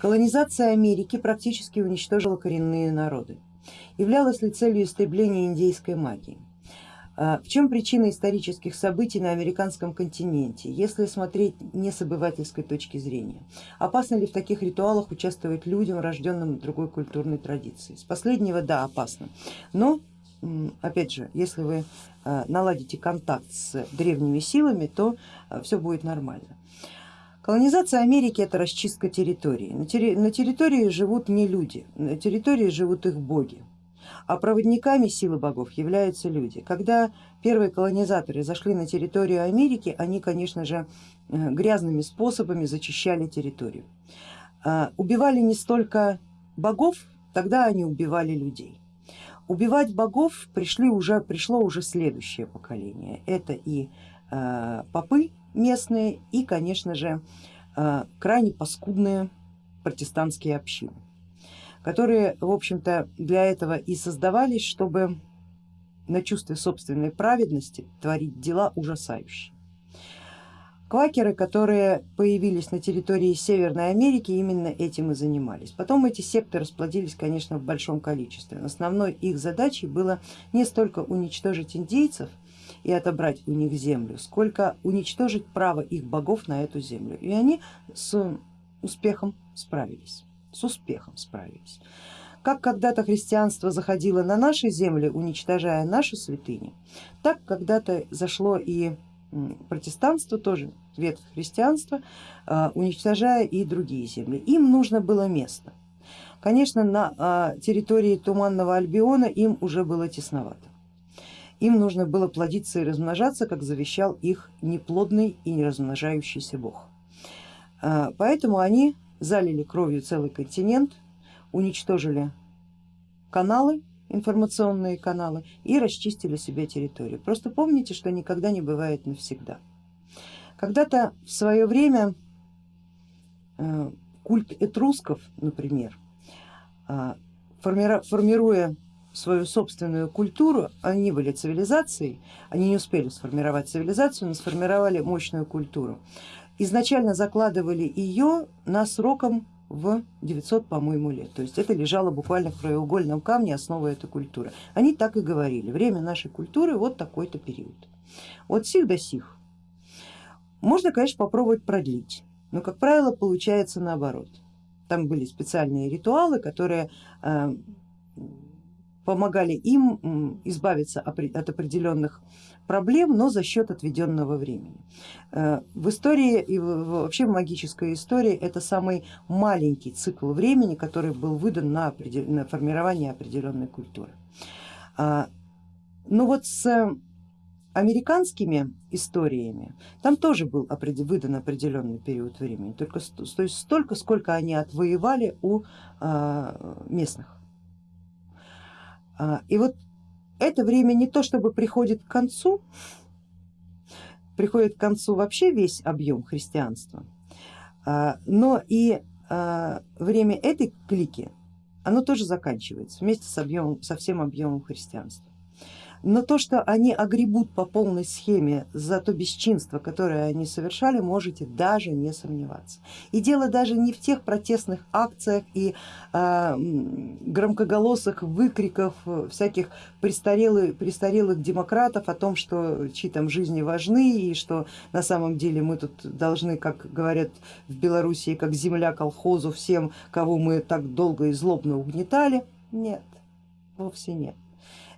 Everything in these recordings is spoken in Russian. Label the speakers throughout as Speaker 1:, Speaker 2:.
Speaker 1: Колонизация Америки практически уничтожила коренные народы. Являлась ли целью истребления индейской магии? А, в чем причина исторических событий на американском континенте, если смотреть не с обывательской точки зрения? Опасно ли в таких ритуалах участвовать людям, рожденным другой культурной традицией? С последнего да, опасно, но опять же, если вы а, наладите контакт с древними силами, то а, все будет нормально. Колонизация Америки это расчистка территории. На, территории живут не люди, на территории живут их боги, а проводниками силы богов являются люди. Когда первые колонизаторы зашли на территорию Америки, они, конечно же, э, грязными способами зачищали территорию. А, убивали не столько богов, тогда они убивали людей. Убивать богов пришли уже, пришло уже следующее поколение. Это и э, попы, местные и, конечно же, э, крайне паскудные протестантские общины, которые, в общем-то, для этого и создавались, чтобы на чувстве собственной праведности творить дела ужасающие. Квакеры, которые появились на территории Северной Америки, именно этим и занимались. Потом эти секты расплодились, конечно, в большом количестве. Основной их задачей было не столько уничтожить индейцев, и отобрать у них землю, сколько уничтожить право их богов на эту землю. И они с успехом справились, с успехом справились. Как когда-то христианство заходило на наши земли, уничтожая наши святыни, так когда-то зашло и протестанство, тоже ветвь христианства, а, уничтожая и другие земли. Им нужно было место. Конечно, на а, территории Туманного Альбиона им уже было тесновато им нужно было плодиться и размножаться, как завещал их неплодный и не размножающийся бог. А, поэтому они залили кровью целый континент, уничтожили каналы, информационные каналы и расчистили себе территорию. Просто помните, что никогда не бывает навсегда. Когда-то в свое время э, культ этрусков, например, а, формируя свою собственную культуру, они были цивилизацией, они не успели сформировать цивилизацию, но сформировали мощную культуру. Изначально закладывали ее на сроком в 900, по-моему, лет. То есть это лежало буквально в краеугольном камне основа этой культуры. Они так и говорили, время нашей культуры вот такой-то период. От сих до сих. Можно, конечно, попробовать продлить, но, как правило, получается наоборот. Там были специальные ритуалы, которые э, помогали им избавиться от определенных проблем, но за счет отведенного времени. Э, в истории и вообще в магической истории это самый маленький цикл времени, который был выдан на, на формирование определенной культуры. А, но вот с американскими историями там тоже был выдан определенный период времени, только столько, сколько они отвоевали у а, местных. А, и вот это время не то чтобы приходит к концу, приходит к концу вообще весь объем христианства, а, но и а, время этой клики, оно тоже заканчивается вместе с объемом, со всем объемом христианства но то, что они огребут по полной схеме за то бесчинство, которое они совершали, можете даже не сомневаться. И дело даже не в тех протестных акциях и э, громкоголосых выкриков всяких престарелых, престарелых демократов о том, что чьи там жизни важны и что на самом деле мы тут должны, как говорят в Белоруссии, как земля колхозу всем, кого мы так долго и злобно угнетали. Нет, вовсе нет.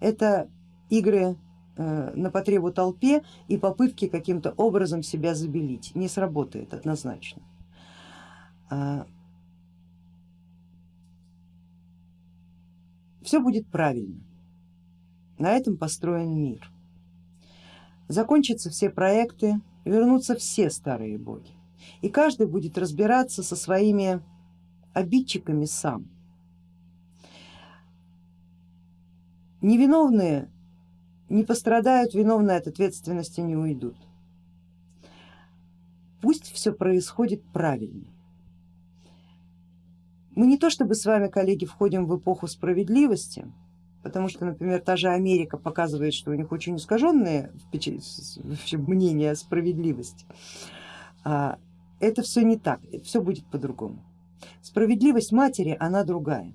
Speaker 1: Это игры э, на потребу толпе и попытки каким-то образом себя забелить. Не сработает однозначно. А, Все будет правильно. На этом построен мир. Закончатся все проекты, вернутся все старые боги. И каждый будет разбираться со своими обидчиками сам. Невиновные не пострадают, виновные от ответственности не уйдут. Пусть все происходит правильно. Мы не то чтобы с вами, коллеги, входим в эпоху справедливости, потому что, например, та же Америка показывает, что у них очень искаженное мнение о справедливости. А, это все не так, все будет по-другому. Справедливость матери, она другая,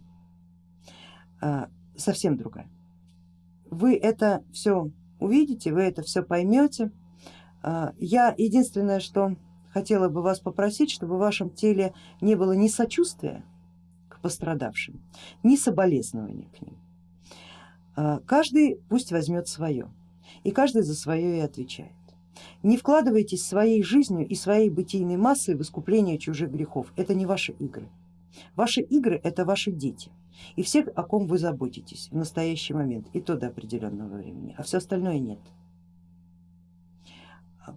Speaker 1: а, совсем другая. Вы это все увидите, вы это все поймете. А, я единственное, что хотела бы вас попросить, чтобы в вашем теле не было ни сочувствия к пострадавшим, ни соболезнования к ним. А, каждый пусть возьмет свое, и каждый за свое и отвечает. Не вкладывайтесь своей жизнью и своей бытийной массой в искупление чужих грехов, это не ваши игры. Ваши игры это ваши дети и все, о ком вы заботитесь в настоящий момент, и то до определенного времени, а все остальное нет.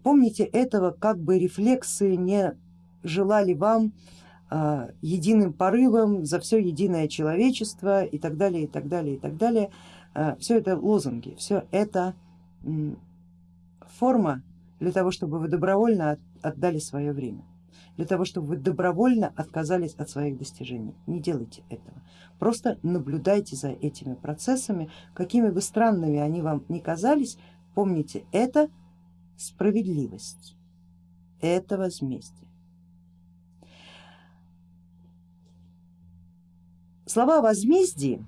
Speaker 1: Помните этого, как бы рефлексы не желали вам а, единым порывом за все единое человечество и так далее, и так далее, и так далее. А, все это лозунги, все это форма для того, чтобы вы добровольно отдали свое время, для того, чтобы вы добровольно отказались от своих достижений. Не делайте этого, просто наблюдайте за этими процессами, какими бы странными они вам ни казались, помните, это справедливость, это возмездие. Слова возмездия,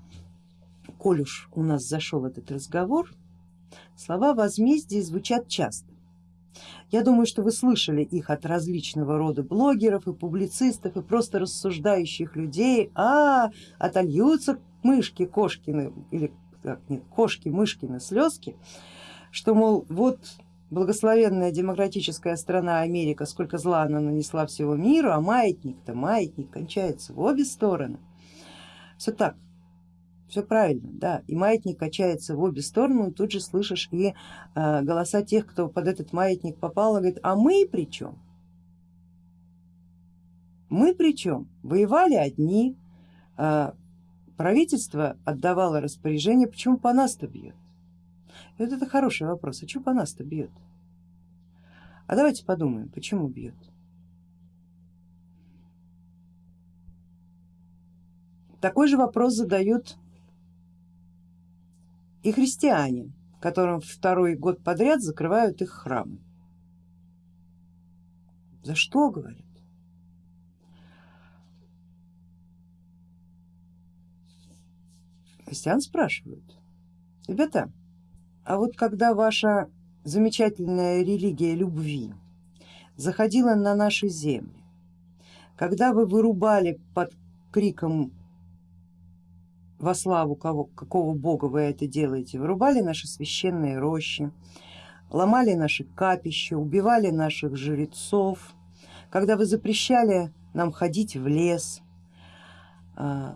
Speaker 1: коль уж у нас зашел этот разговор, слова возмездия звучат часто. Я думаю, что вы слышали их от различного рода блогеров и публицистов и просто рассуждающих людей, а отольются мышки Кошкины или как нет, кошки Мышкины слезки, что мол вот благословенная демократическая страна Америка, сколько зла она нанесла всего миру, а маятник-то, маятник кончается в обе стороны. Все так, все правильно, да, и маятник качается в обе стороны, тут же слышишь и э, голоса тех, кто под этот маятник попал, и говорит, а мы при чем? Мы при чем? Воевали одни, э, правительство отдавало распоряжение, почему по нас-то бьет? И вот это хороший вопрос, а что по нас-то бьет? А давайте подумаем, почему бьет? Такой же вопрос задают и христиане, которым второй год подряд закрывают их храмы. За что, говорят? Христиан спрашивают, ребята, а вот когда ваша замечательная религия любви заходила на наши земли, когда вы вырубали под криком во славу кого, какого бога вы это делаете, вырубали наши священные рощи, ломали наши капища, убивали наших жрецов, когда вы запрещали нам ходить в лес э,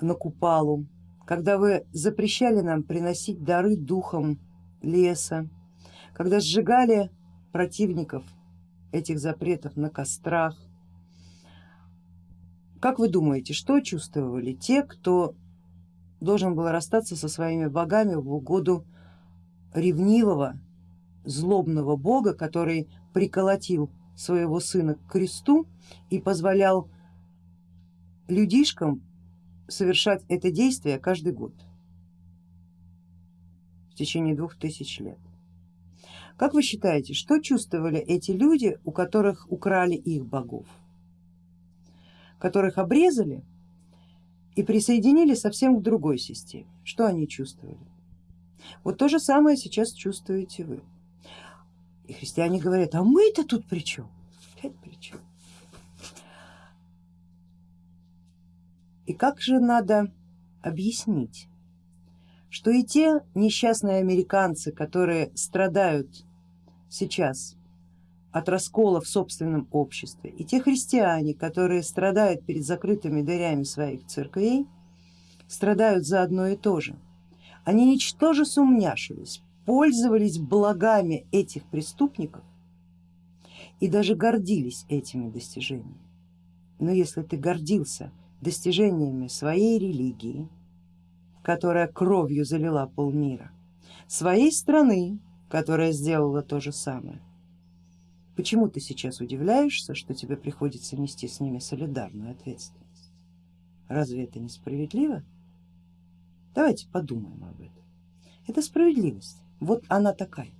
Speaker 1: на купалу, когда вы запрещали нам приносить дары духам леса, когда сжигали противников этих запретов на кострах. Как вы думаете, что чувствовали те, кто должен был расстаться со своими богами в угоду ревнивого, злобного бога, который приколотил своего сына к кресту и позволял людишкам совершать это действие каждый год в течение двух тысяч лет. Как вы считаете, что чувствовали эти люди, у которых украли их богов, которых обрезали и присоединили совсем к другой системе. Что они чувствовали? Вот то же самое сейчас чувствуете вы. И христиане говорят, а мы-то тут при чем? Опять при чем? И как же надо объяснить, что и те несчастные американцы, которые страдают сейчас от раскола в собственном обществе. И те христиане, которые страдают перед закрытыми дверями своих церквей, страдают за одно и то же. Они ничтоже сумняшились, пользовались благами этих преступников и даже гордились этими достижениями. Но если ты гордился достижениями своей религии, которая кровью залила полмира, своей страны, которая сделала то же самое, Почему ты сейчас удивляешься, что тебе приходится нести с ними солидарную ответственность? Разве это несправедливо? Давайте подумаем об этом. Это справедливость, вот она такая.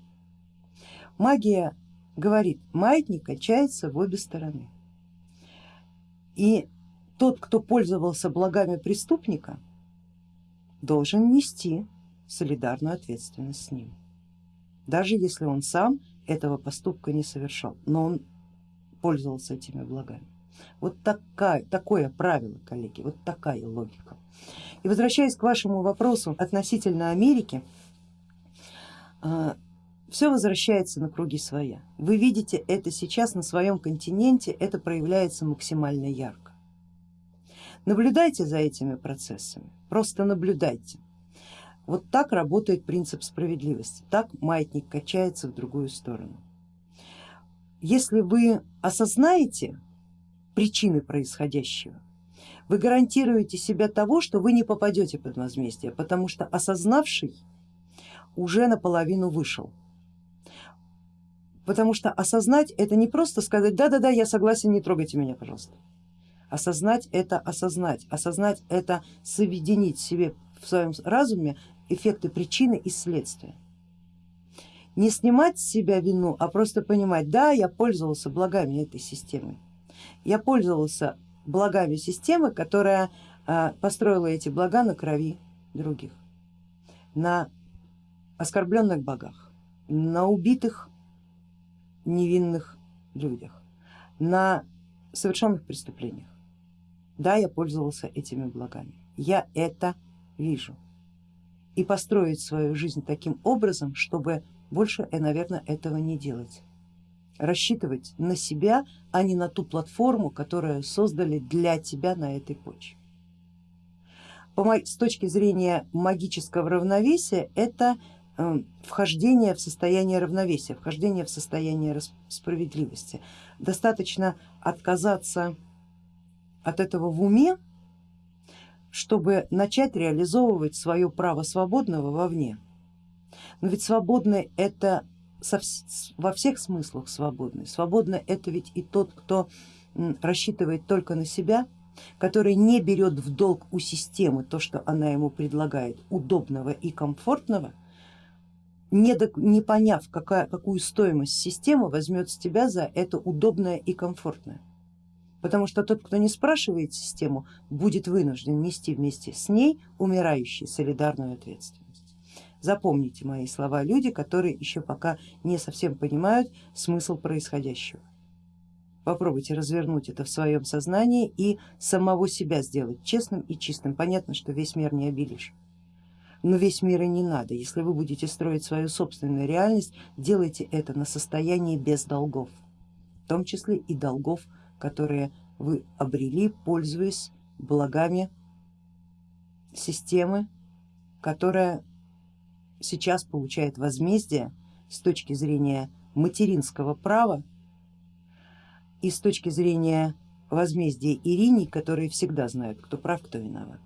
Speaker 1: Магия говорит, маятник качается в обе стороны. И тот, кто пользовался благами преступника, должен нести солидарную ответственность с ним, даже если он сам этого поступка не совершал, но он пользовался этими благами. Вот такая, такое правило, коллеги, вот такая логика. И возвращаясь к вашему вопросу относительно Америки, а, все возвращается на круги своя. Вы видите это сейчас на своем континенте, это проявляется максимально ярко. Наблюдайте за этими процессами, просто наблюдайте. Вот так работает принцип справедливости, так маятник качается в другую сторону. Если вы осознаете причины происходящего, вы гарантируете себя того, что вы не попадете под возмездие, потому что осознавший уже наполовину вышел. Потому что осознать это не просто сказать да-да-да, я согласен, не трогайте меня, пожалуйста. Осознать это осознать, осознать это соединить себе в своем разуме эффекты причины и следствия. Не снимать с себя вину, а просто понимать, да, я пользовался благами этой системы, я пользовался благами системы, которая а, построила эти блага на крови других, на оскорбленных богах, на убитых невинных людях, на совершенных преступлениях. Да, я пользовался этими благами, я это вижу. И построить свою жизнь таким образом, чтобы больше, э, наверное, этого не делать. Рассчитывать на себя, а не на ту платформу, которую создали для тебя на этой почве. С точки зрения магического равновесия это Э, вхождение в состояние равновесия, вхождение в состояние справедливости. Достаточно отказаться от этого в уме, чтобы начать реализовывать свое право свободного вовне. Но ведь свободный это во всех смыслах свободный. Свободно это ведь и тот, кто рассчитывает только на себя, который не берет в долг у системы то, что она ему предлагает, удобного и комфортного, не, до, не поняв, какая, какую стоимость система возьмет с тебя за это удобное и комфортное. Потому что тот, кто не спрашивает систему, будет вынужден нести вместе с ней умирающий солидарную ответственность. Запомните мои слова, люди, которые еще пока не совсем понимают смысл происходящего. Попробуйте развернуть это в своем сознании и самого себя сделать честным и чистым. Понятно, что весь мир не обелишь но весь мир и не надо. Если вы будете строить свою собственную реальность, делайте это на состоянии без долгов, в том числе и долгов, которые вы обрели, пользуясь благами системы, которая сейчас получает возмездие с точки зрения материнского права и с точки зрения возмездия Ириней, которые всегда знают, кто прав, кто виноват.